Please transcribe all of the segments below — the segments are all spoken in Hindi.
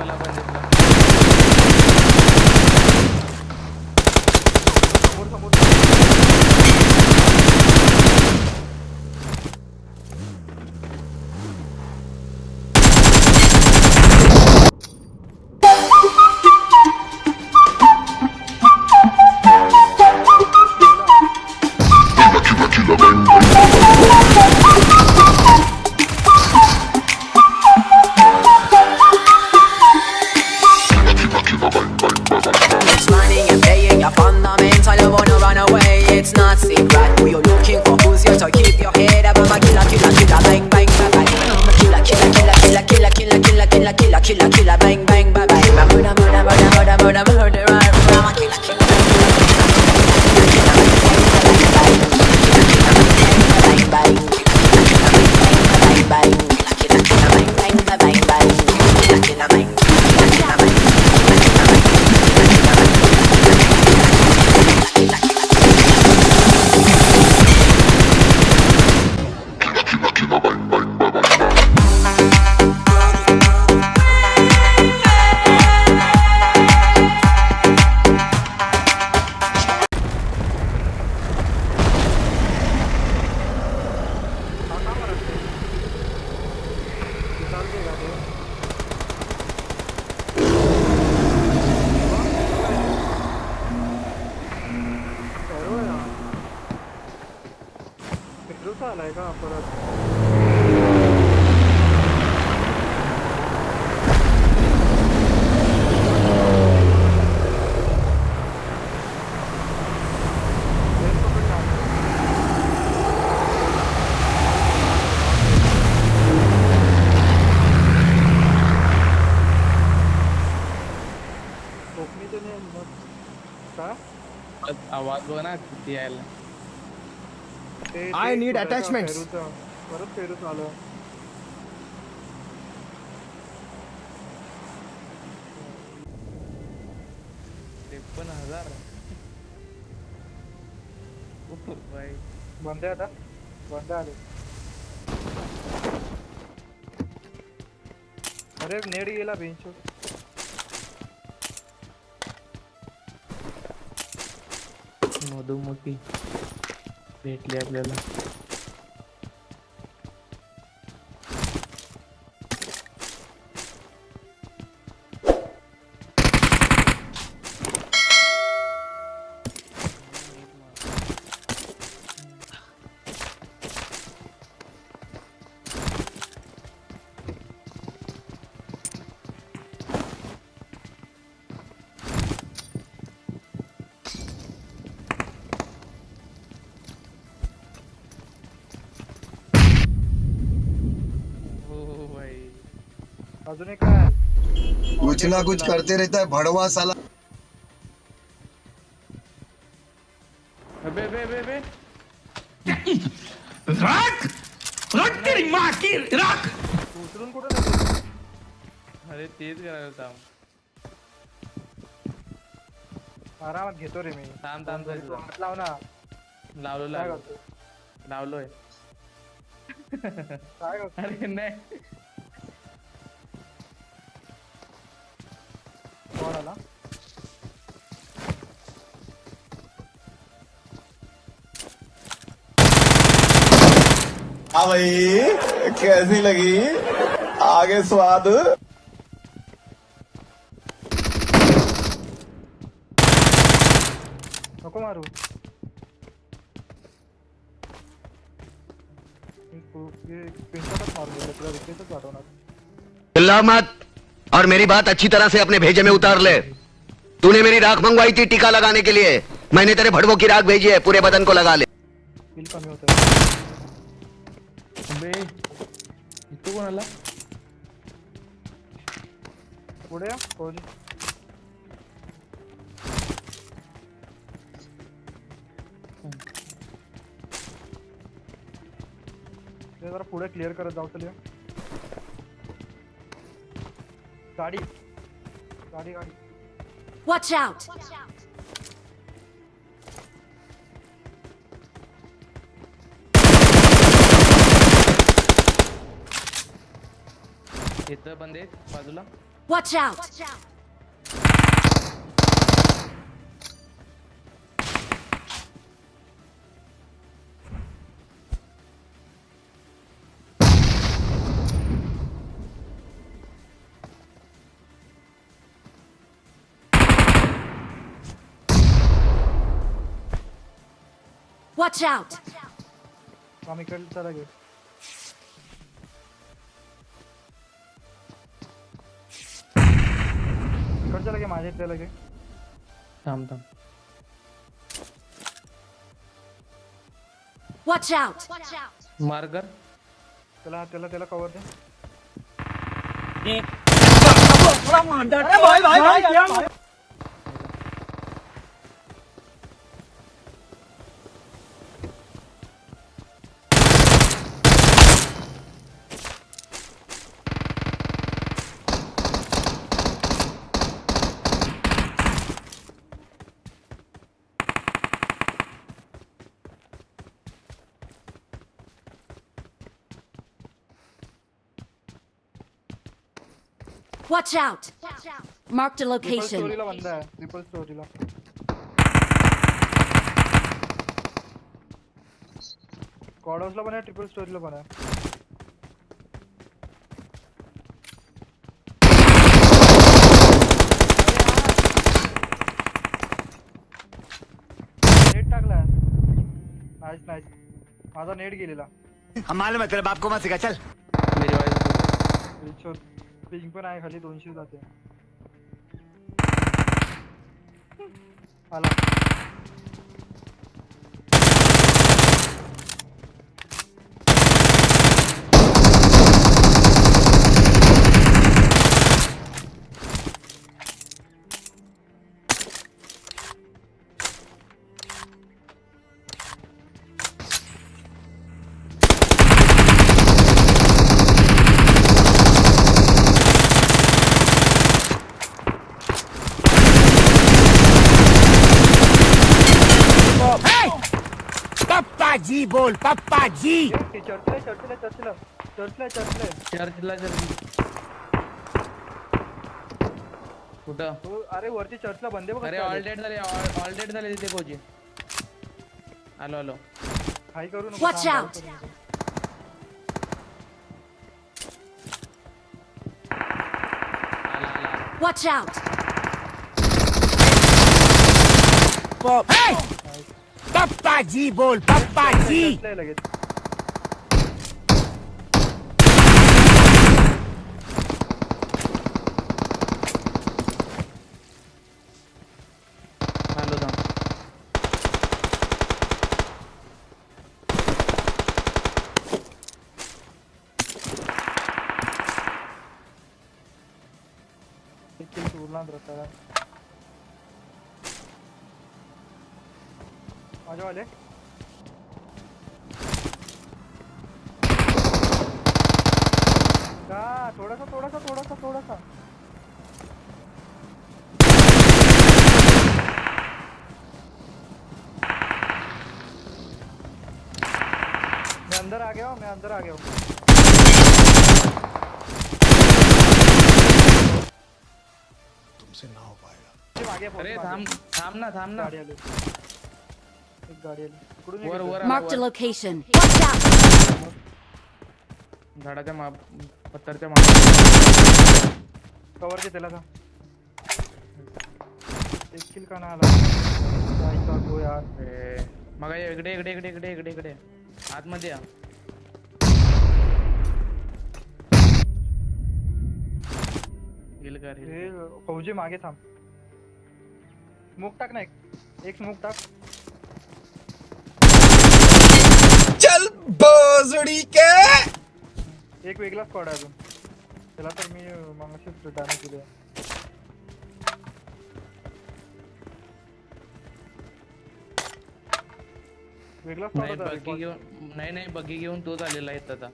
buena, buena. ಹೋಗೋಣ ಕುತ್ತಿಯ है I need attachments. परत फेरच आलं. त्रेपन्न हज़ार. बंद आता. अरे नेड़ी गेला बेंच दो मोठी भेटली आपल्याला. उसने कहा कुछ ना कुछ करते रहता है भड़वा साला। अबे बे बे बे रख रख तेरी माँ की रख। उतरून कुठं तो अरे तेच हूँ। आराम आरामात घेतो रे मी थांब थांब हात लाव ना। लावलो लावलो लावलोय काय अरे नाही। वाला हाँ भाई कैसी लगी आगे स्वाद को मारू ये पिंटा मत मारो पूरा विकेट तो काटो ना चिल्ला मत और मेरी बात अच्छी तरह से अपने भेजे में उतार ले। तूने मेरी राख मंगवाई थी टीका लगाने के लिए। मैंने तेरे भड़वों की राख भेजी है, पूरे बदन को लगा ले। जरा पुढे क्लिअर करत जाऊ चल गाडी गाडी गाडी Watch out! इथं बंद आहेत बाजूला Watch out! Watch out! आम इकडे चला गे इकडच्या लगे माझ्या इथल्या लगे थांब थांब Watch out! मार कर त्याला त्याला त्याला कवर दे। Watch out! Marked a location. स्टोरीला पण आहे नेट माझा गेलेला. मालूम है तेरे बाप को मत सिखा चल. मेरी रिचोर पिंग पण आहे खाली दोनशे जाते. आला. बोल पप्पा जी ए, चर्चला आहे, चर्चला आहे, चर्चला चर्चला आहे, चर्चला आहे. चर्चला चर्च कुठं? अरे वरती चर्चला बंदे बघ अरे ऑल डेट झाले ऑल डेट झाले तिथे कोची आलो आलो. हाय करू नको Watch थांब, out. हाय करू नको. आला आला Watch out! पप्पा जी बोल पप्पा जी चर्चला आहे एक किल उरला रस्ता माझ्या वाले का थोडासा थोडासा थोडासा थोडासा मैं अंदर आ गया हूँ मैं अंदर आ गया हूँ। तुमसे ना हो अरे पाएगा थांब थांब ना थांब ना Marked a आला, वर. location. झाडाच्या माप पत्थरच्या माप. कवर त्याला का एक किल का नाही आला. आईचा गो यार ए, मग ये इकडे इकडे इकडे इकडे इकडे इकडे. आतमध्ये या. हे फौजी मागे थांब. स्मोक टाक ना एक. एक स्मोक टाक. चल बोजड़ी के। एक वेगळा स्क्वॉड आहे अजून. त्याला तर मी मागाशीच डॅमेज दिले वेगळा स्क्वॉड नाही होता बग्गी. घेऊन नाही नाही बग्गी घेऊन तोच आलेला आहे आता.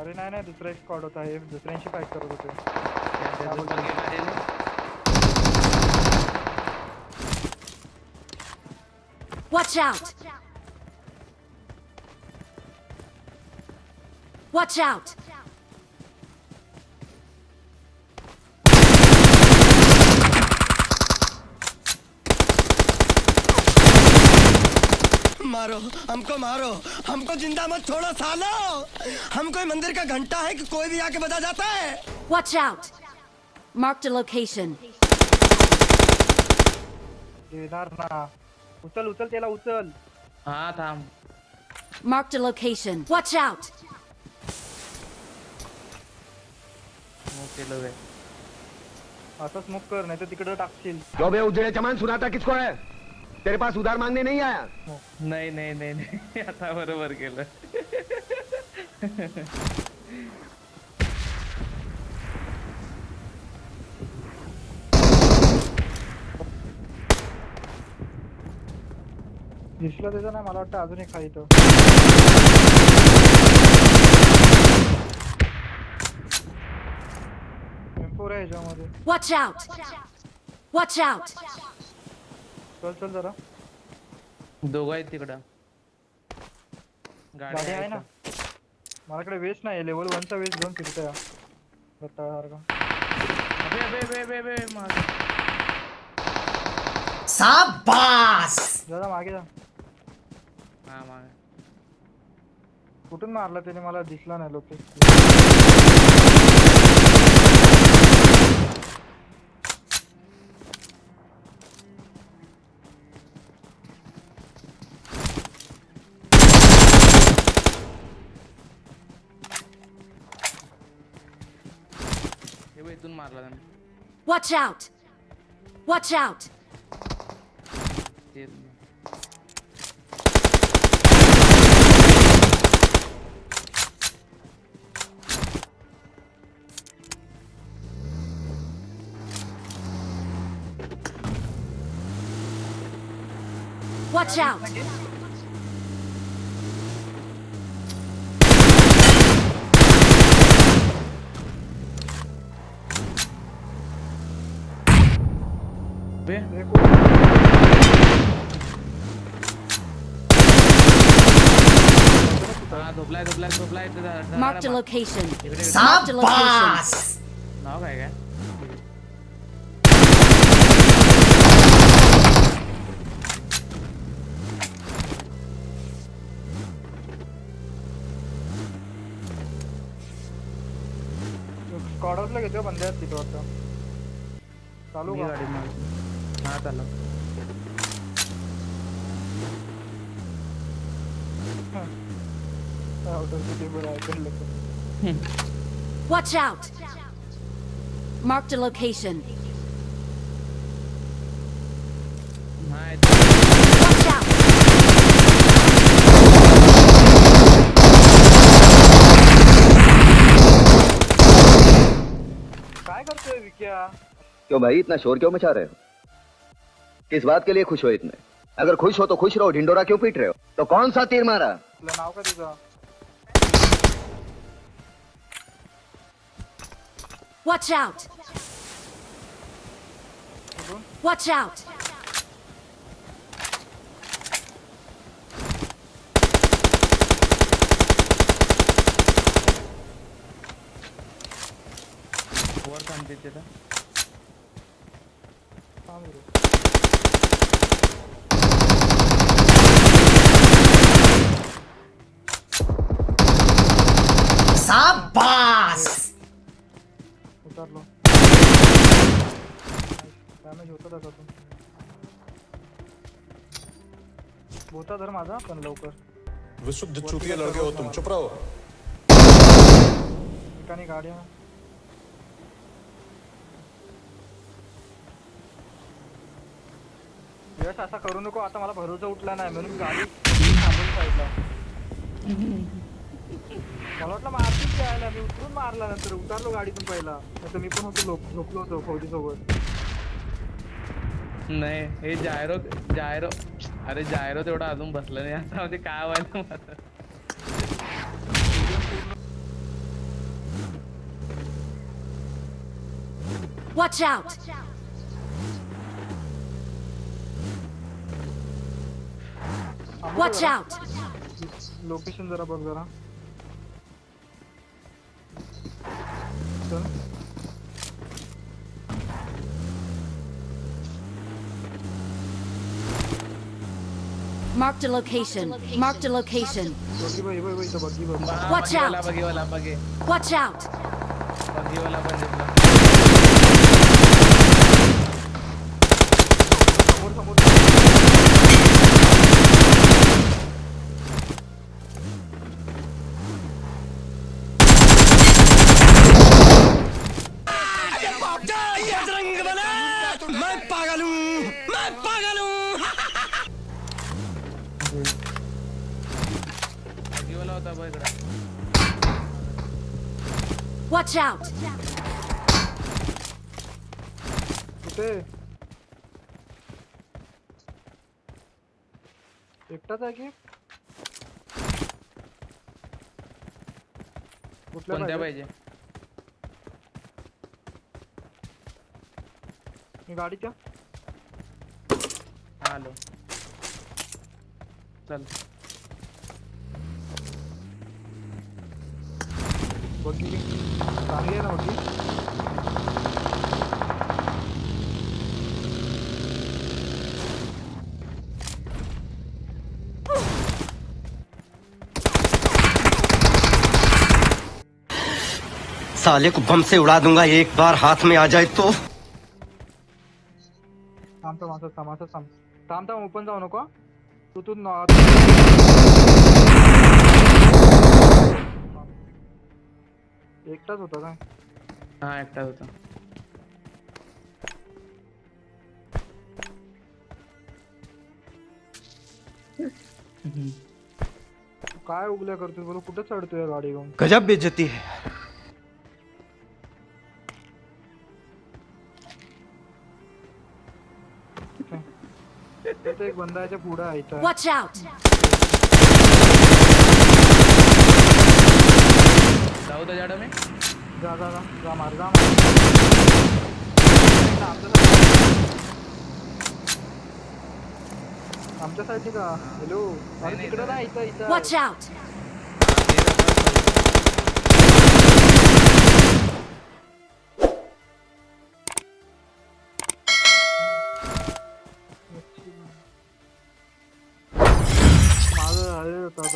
अरे नाही नाही दुसरा एक स्क्वॉड होता. हे दुसऱ्यांशी फाईट करत होते. बग्गी Watch out! Watch out! मारो हमको मारो हमको ज़िंदा मत छोड़ो सालो हम कोई मंदिर का घंटा है कि कोई भी आके बता जाता है Watch out! Marked a location. देदार ना उचल उचल तेला उचल हाँ थाम Marked a location. Watch out! मग केलं बे. आता स्मोक कर नाही तर तिकडे टाकशील. बे उजड़े चमन सुनाता किसको है तेरे पास उधार मांगने नहीं आया. नाही नाही नाही नाही. आता बरोबर केलं. दिसलं त्याचं नाही मला वाटतं अजून एक खाली आहे ह्याच्यामध्ये Watch out! Watch out! चल चल जरा. दोघं आहेत तिकडं. गाडी आहे ना. माझ्याकडे वेस्ट नाही लेवल वनचा वेस्ट घेऊन फिरतोय अबे अबे अबे अबे अबे मागे. जा जा मागे जा. हा मागे. कुठून मारला त्याने? मला दिसला नाही location. Watch out! Watch out! Watch out! हा ते Marked a location. इकडे इकडे. Marked a location. नाव काय? काय स्कॉड हाऊसला घेतो बंदे तिथं वाटतं चालू मी गाडी मार हा चालू तर. Watch out! Marked a location. Watch out! काय करतोय विक्या क्यों भाई इतना शोर क्यों मचा रहे हो किस बात के लिए खुश हो इतने? अगर खुश हो तो खुश रहो ढिंडोरा क्यों पीट रहे हो? तो कौन सा तीर मारा? Watch out! Watch out! वर थांबते तिथं थांब रे. उतरलो डॅमेज होतं त्याच्यातून होता धर माझा पण लवकर। विशुद्ध चूतिया लड़के हो तुम चुप रहो। ठिकाणी गाड्या यश असा करू नको आता मला भरोसा उठला नाही म्हणून गाडी थांबवली साईडला. मी उतरून मारला नंतर उतरलो गाडीतून पहिला. नाही मी पण होतो झोपलो होतो फौजी सोबत नाही हे जायरो जायरो अरे जायरो तेवढा अजून बसलं नाही. आता म्हणजे काय व्हायचं माझं Watch out! Watch out! Location जरा बघ जरा. Doctor. Marked a location. Marked a location. Watch out! Watch out! मैं पागल हूँ मैं पागल हूँ बघीवाला होता बघ इकडे Watch out! कुठे एकटाच आहे की कुठल्या कोणत्या पाहिजे? पाहिजे गाडीच्या हा आलो चल। आहे ना बघी साले को बम से उड़ा दूँगा एक बार हाथ में आ जाए तो। थांब थांब असं थांब असं थांब. थांब थांब ओपन जाऊ नको तू तू न- एकटाच होता काय? हा एकटा होता. काय उगल्या करतोय बोल कुठं चढतोय गाडी घेऊन? गजब बेइज्जती है. तिथे जो पूरा पुढे आहे वॉच आउट जाओ तो जाड़ा में. जा जा जा जा मार जा मार. आमच्या आमच्या का हॅलो ना तिकडं नाही. नाही. इथं इथं. Watch out!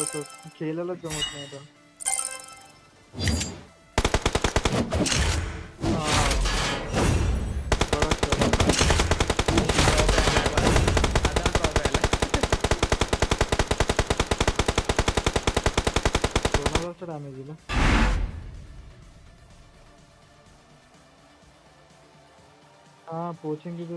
तसं खेळायलाच जमत नाही आता. डॅमेज दिलं हा पोचिंग किती